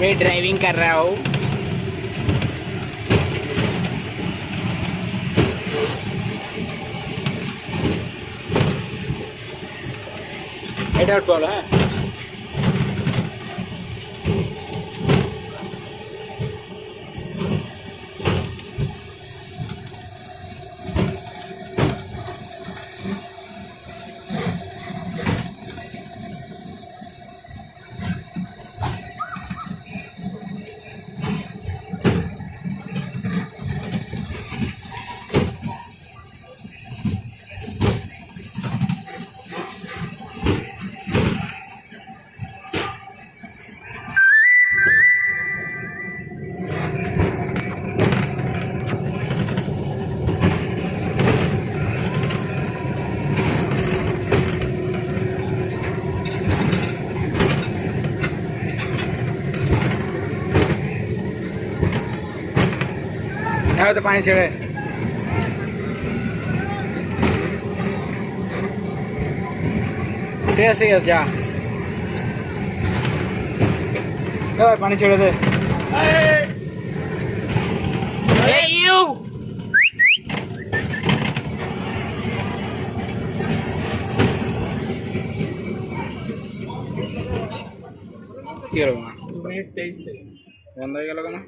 मैं ड्राइविंग कर रहा हूँ। हेड आउट बॉल है? है तो पानी चढ़े कैसे है क्या पानी चढ़े थे Hey you! quiero más. 2016. ¿Cuándo llega la cama?